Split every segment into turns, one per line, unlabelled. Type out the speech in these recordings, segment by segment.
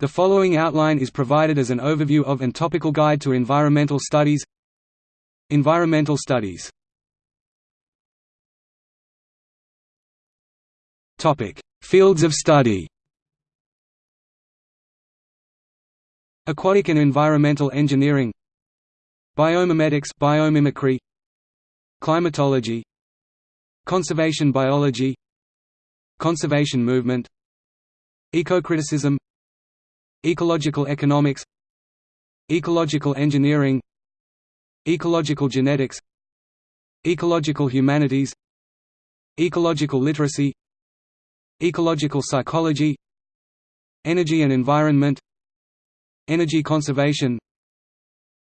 The following outline is provided as an overview of and topical guide to environmental studies. Environmental studies. Fields of study. Aquatic and environmental engineering. Biomimetics biomimicry. Climatology. Conservation biology. Conservation movement. Ecocriticism Ecological economics Ecological engineering Ecological genetics Ecological humanities Ecological literacy Ecological psychology Energy and environment Energy conservation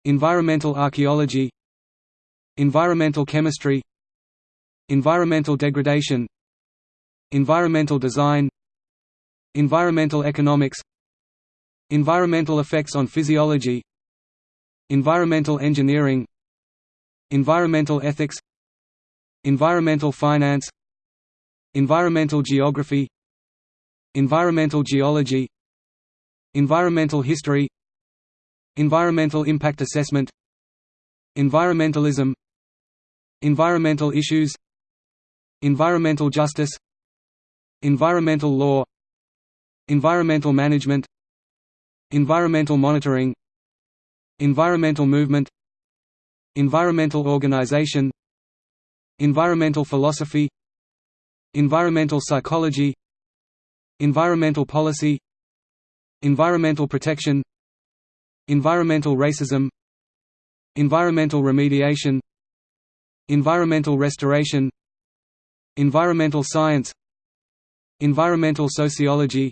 Environmental archaeology Environmental chemistry Environmental degradation Environmental design Environmental economics Environmental effects on physiology Environmental engineering Environmental ethics Environmental finance Environmental geography Environmental geology Environmental history Environmental impact assessment Environmentalism Environmental issues Environmental justice Environmental law Environmental management Environmental monitoring Environmental movement Environmental organization Environmental philosophy Environmental psychology Environmental policy Environmental protection Environmental racism Environmental remediation Environmental restoration Environmental science Environmental sociology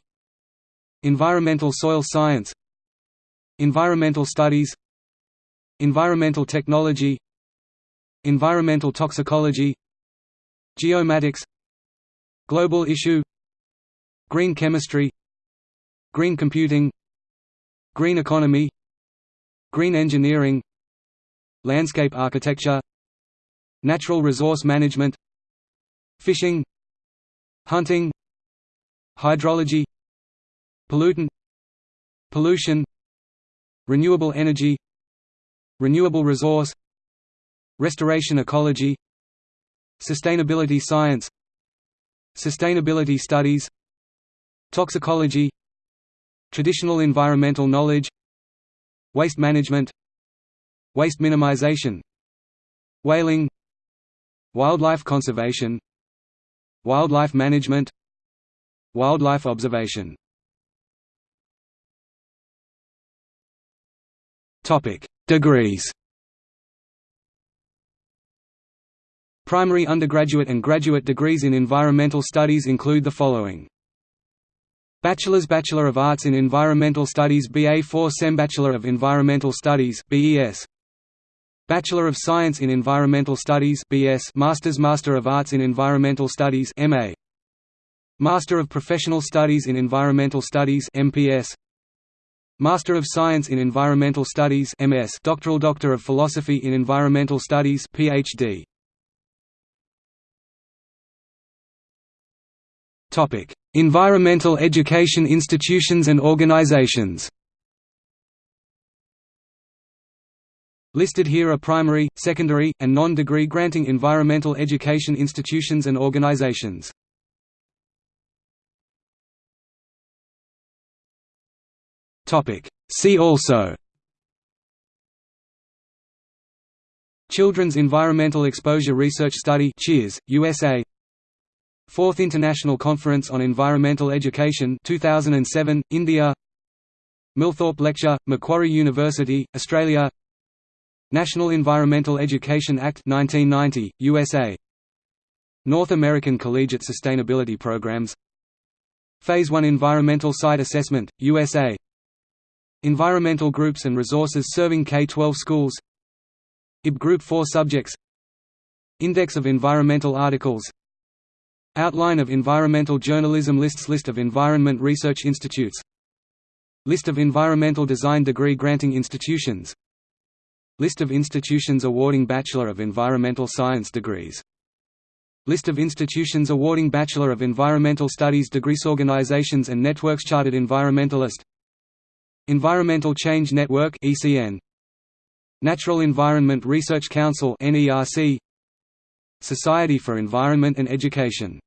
Environmental soil science Environmental studies Environmental technology Environmental toxicology Geomatics Global issue Green chemistry Green computing Green economy Green engineering Landscape architecture Natural resource management Fishing Hunting Hydrology Pollutant Pollution Renewable energy Renewable resource Restoration ecology Sustainability science Sustainability studies Toxicology Traditional environmental knowledge Waste management Waste minimization Whaling Wildlife conservation Wildlife management Wildlife observation Degrees Primary undergraduate and graduate degrees in environmental studies include the following. Bachelor's Bachelor of Arts in Environmental Studies BA4 SEM Bachelor of Environmental Studies BES Bachelor of Science in Environmental Studies BS Master's Master of Arts in Environmental Studies MA Master of Professional Studies in Environmental Studies MPS Master of Science in Environmental Studies MS Doctoral Doctor of Philosophy in Environmental Studies PhD Topic. Environmental education institutions and organizations. Listed here are primary, secondary, and non-degree granting environmental education institutions and organizations. See also. Children's Environmental Exposure Research Study Cheers, USA Fourth International Conference on Environmental Education 2007, India. Milthorpe Lecture, Macquarie University, Australia. National Environmental Education Act 1990, USA North American Collegiate Sustainability Programs. Phase 1 Environmental Site Assessment, USA Environmental groups and resources serving K-12 schools. IB Group 4 subjects. Index of environmental articles. Outline of environmental journalism lists List of environment research institutes. List of environmental design degree granting institutions. List of institutions awarding Bachelor of Environmental Science degrees. List of institutions awarding Bachelor of Environmental Studies degrees Organizations and networks Chartered Environmentalist Environmental Change Network (ECN), Natural Environment Research Council (NERC), Society for Environment and Education